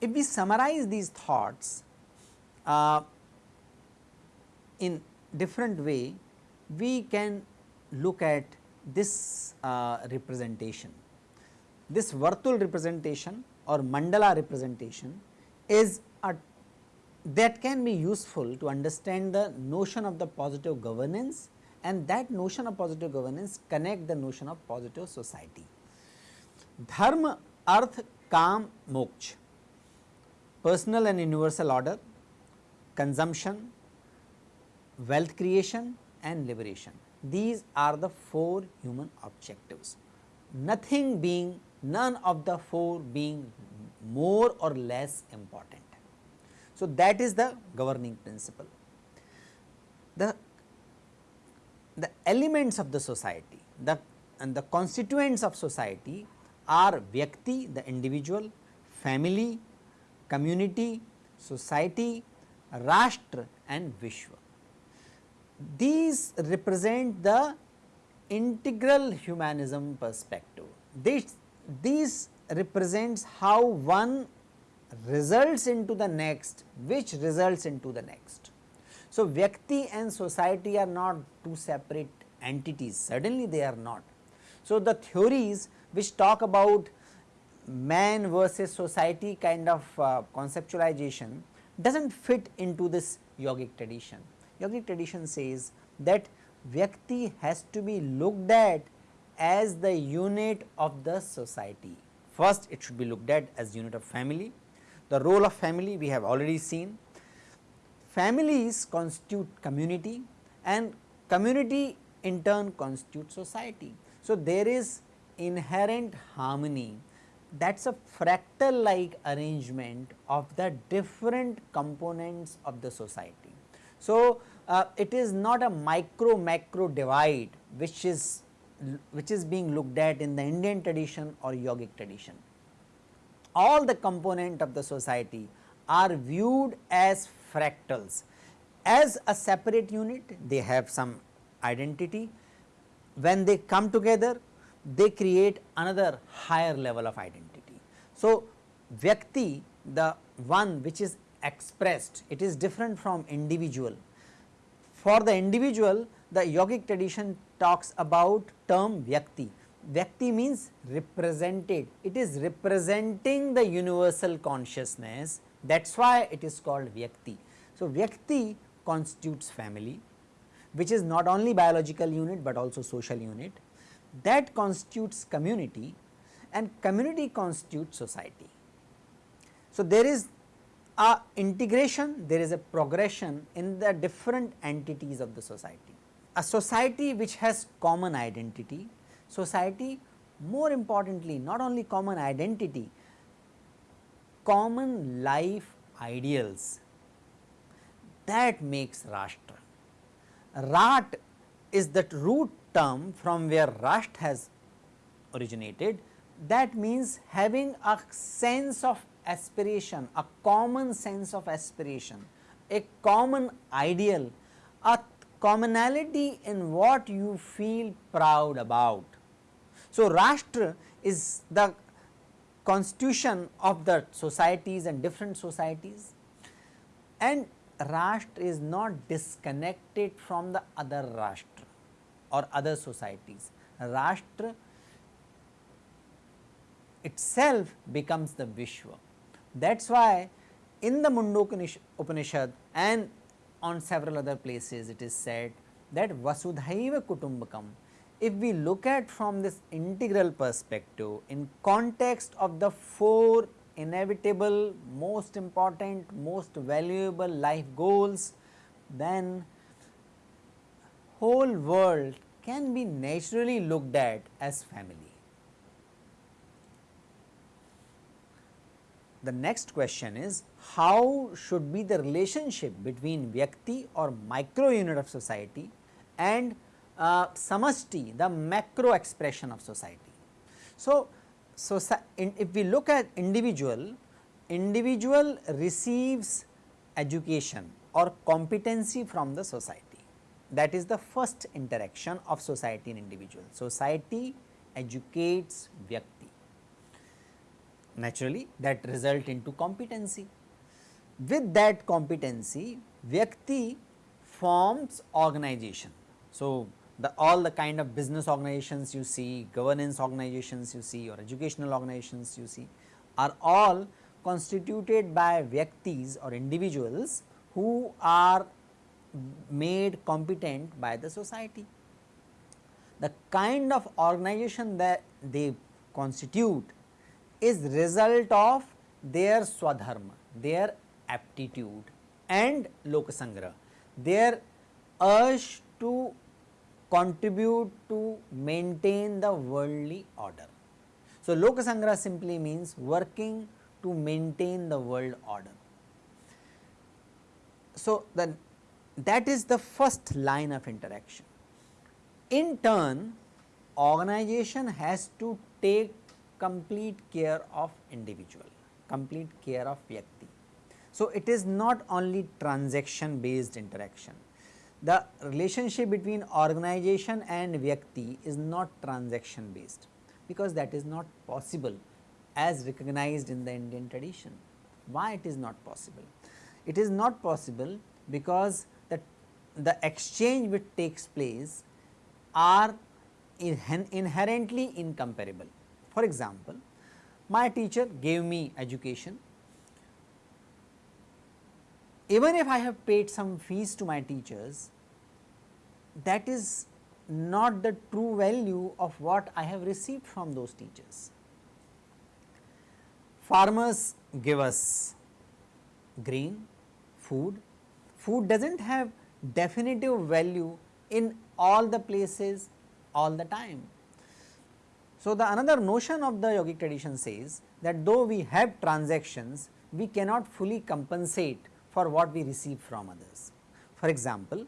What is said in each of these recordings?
If we summarize these thoughts uh, in different way, we can look at this uh, representation. This Vartul representation or mandala representation is a that can be useful to understand the notion of the positive governance and that notion of positive governance connect the notion of positive society. Dharma, arth, kam, moksha personal and universal order, consumption, wealth creation and liberation. These are the four human objectives, nothing being none of the four being more or less important. So, that is the governing principle. The, the elements of the society, the and the constituents of society are Vyakti, the individual, family, community, society, Rashtra and Vishwa. These represent the integral humanism perspective. This, these represents how one results into the next, which results into the next. So, Vyakti and society are not two separate entities, certainly they are not. So, the theories which talk about man versus society kind of uh, conceptualization does not fit into this yogic tradition. Yogic tradition says that Vyakti has to be looked at as the unit of the society. First it should be looked at as unit of family. The role of family we have already seen. Families constitute community and community in turn constitute society. So, there is inherent harmony that is a fractal like arrangement of the different components of the society. So, uh, it is not a micro macro divide which is which is being looked at in the Indian tradition or yogic tradition. All the component of the society are viewed as fractals. As a separate unit they have some identity, when they come together they create another higher level of identity. So, Vyakti the one which is expressed it is different from individual. For the individual the yogic tradition talks about term Vyakti. Vyakti means represented, it is representing the universal consciousness that is why it is called Vyakti. So, Vyakti constitutes family which is not only biological unit, but also social unit that constitutes community and community constitutes society. So, there is a integration, there is a progression in the different entities of the society. A society which has common identity, society more importantly not only common identity, common life ideals that makes Rashtra. Rat is that root term from where Rashtra has originated that means having a sense of aspiration, a common sense of aspiration, a common ideal, a commonality in what you feel proud about. So, Rashtra is the constitution of the societies and different societies and Rashtra is not disconnected from the other Rashtra or other societies. Rashtra itself becomes the Vishwa. That is why in the Mundaka Upanishad and on several other places it is said that Vasudhaiva Kutumbakam. If we look at from this integral perspective in context of the four inevitable, most important, most valuable life goals, then whole world can be naturally looked at as family. The next question is how should be the relationship between Vyakti or micro unit of society and uh, Samashti the macro expression of society. So, so in, if we look at individual individual receives education or competency from the society. That is the first interaction of society and individual. Society educates Vyakti. Naturally, that result into competency. With that competency, Vyakti forms organization. So, the all the kind of business organizations you see, governance organizations you see or educational organizations you see are all constituted by Vyaktis or individuals who are made competent by the society. The kind of organization that they constitute is result of their swadharma, their aptitude and lokasangra, their urge to contribute to maintain the worldly order. So, lokasangra simply means working to maintain the world order. So, the that is the first line of interaction. In turn, organization has to take complete care of individual, complete care of Vyakti. So, it is not only transaction based interaction. The relationship between organization and Vyakti is not transaction based because that is not possible as recognized in the Indian tradition. Why it is not possible? It is not possible because the the exchange which takes place are inherently incomparable. For example, my teacher gave me education, even if I have paid some fees to my teachers, that is not the true value of what I have received from those teachers. Farmers give us grain, food, food does not have definitive value in all the places all the time. So, the another notion of the yogic tradition says that though we have transactions, we cannot fully compensate for what we receive from others. For example,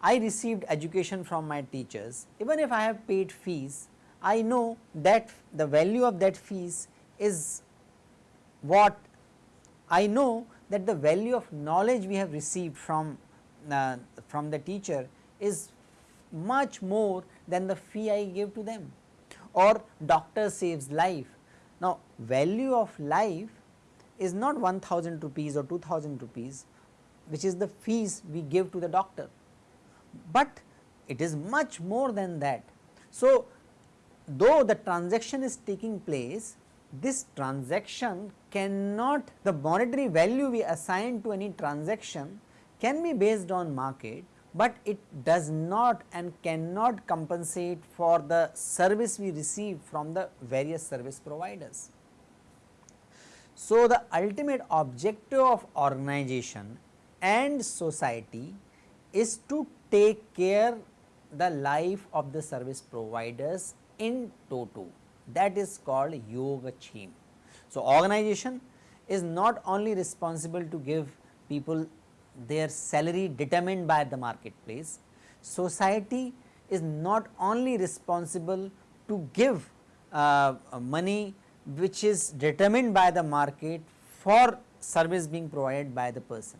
I received education from my teachers, even if I have paid fees, I know that the value of that fees is what I know that the value of knowledge we have received from uh, from the teacher is much more than the fee I give to them or doctor saves life. Now, value of life is not 1000 rupees or 2000 rupees which is the fees we give to the doctor, but it is much more than that. So, though the transaction is taking place, this transaction cannot the monetary value we assign to any transaction can be based on market, but it does not and cannot compensate for the service we receive from the various service providers. So, the ultimate objective of organization and society is to take care the life of the service providers in toto that is called yogakshema. So, organization is not only responsible to give people their salary determined by the marketplace. Society is not only responsible to give uh, money which is determined by the market for service being provided by the person.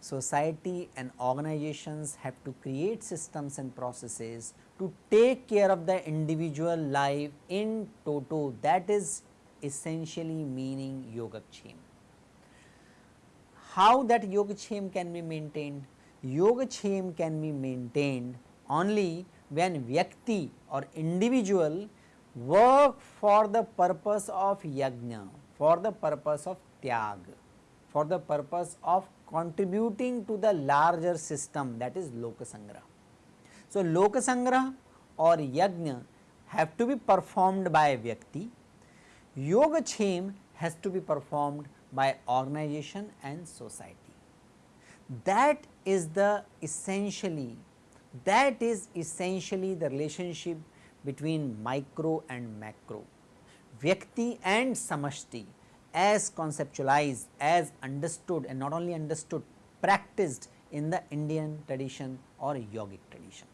Society and organizations have to create systems and processes to take care of the individual life in toto that is essentially meaning yogakshema how that Yogakshema can be maintained? Yogakshema can be maintained only when Vyakti or individual work for the purpose of yajna, for the purpose of tyag, for the purpose of contributing to the larger system that is Lokasangra. So, Lokasangra or yajna have to be performed by Vyakti, Yogakshema has to be performed by organization and society. That is the essentially that is essentially the relationship between micro and macro, Vyakti and Samashti as conceptualized, as understood and not only understood, practiced in the Indian tradition or yogic tradition.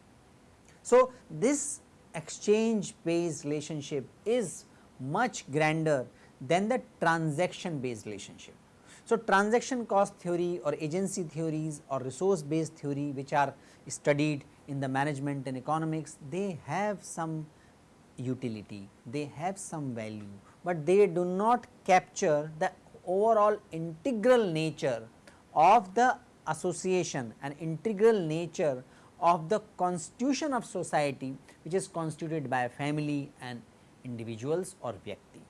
So, this exchange based relationship is much grander than the transaction based relationship. So, transaction cost theory or agency theories or resource based theory which are studied in the management and economics they have some utility, they have some value, but they do not capture the overall integral nature of the association and integral nature of the constitution of society which is constituted by family and individuals or vyakti.